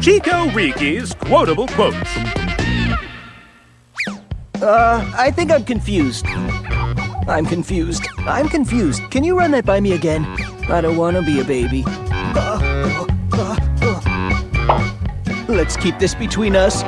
Chico Riki's quotable quotes. Uh, I think I'm confused. I'm confused. I'm confused. Can you run that by me again? I don't want to be a baby. Uh, uh, uh, uh. Let's keep this between us.